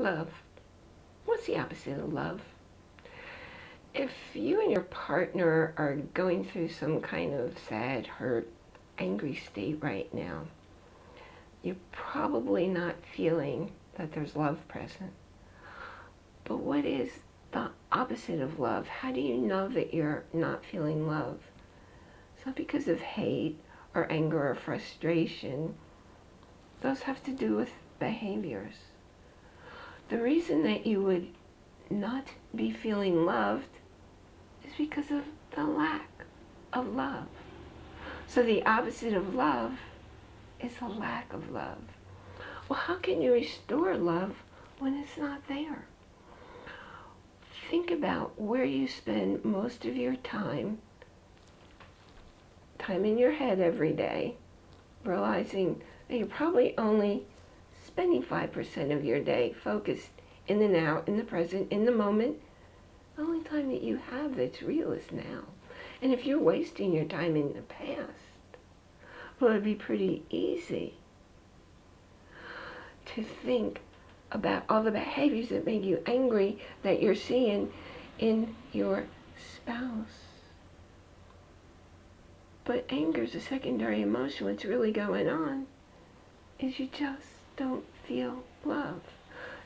Love. What's the opposite of love? If you and your partner are going through some kind of sad, hurt, angry state right now, you're probably not feeling that there's love present. But what is the opposite of love? How do you know that you're not feeling love? It's not because of hate or anger or frustration. Those have to do with behaviors. The reason that you would not be feeling loved is because of the lack of love. So the opposite of love is a lack of love. Well, how can you restore love when it's not there? Think about where you spend most of your time, time in your head every day, realizing that you're probably only spending 5% of your day focused in the now, in the present, in the moment. The only time that you have that's real is now. And if you're wasting your time in the past, well, it'd be pretty easy to think about all the behaviors that make you angry that you're seeing in your spouse. But anger is a secondary emotion. What's really going on is you just don't feel love.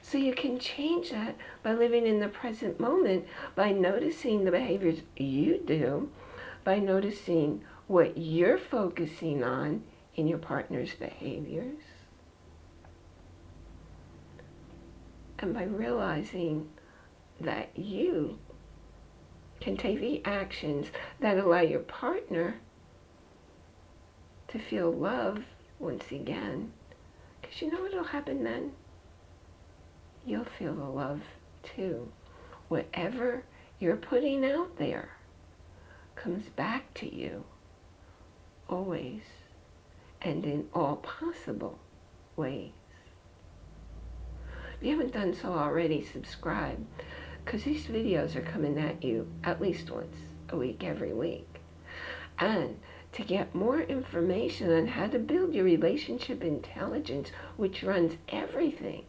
So you can change that by living in the present moment, by noticing the behaviors you do, by noticing what you're focusing on in your partner's behaviors, and by realizing that you can take the actions that allow your partner to feel love once again because you know what'll happen then? You'll feel the love too. Whatever you're putting out there comes back to you always and in all possible ways. If you haven't done so already, subscribe because these videos are coming at you at least once a week every week. And to get more information on how to build your relationship intelligence, which runs everything,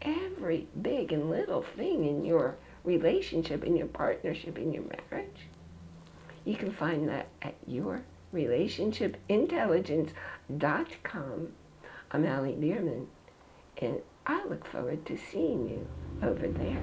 every big and little thing in your relationship, in your partnership, in your marriage. You can find that at yourrelationshipintelligence.com. I'm Allie Bierman, and I look forward to seeing you over there.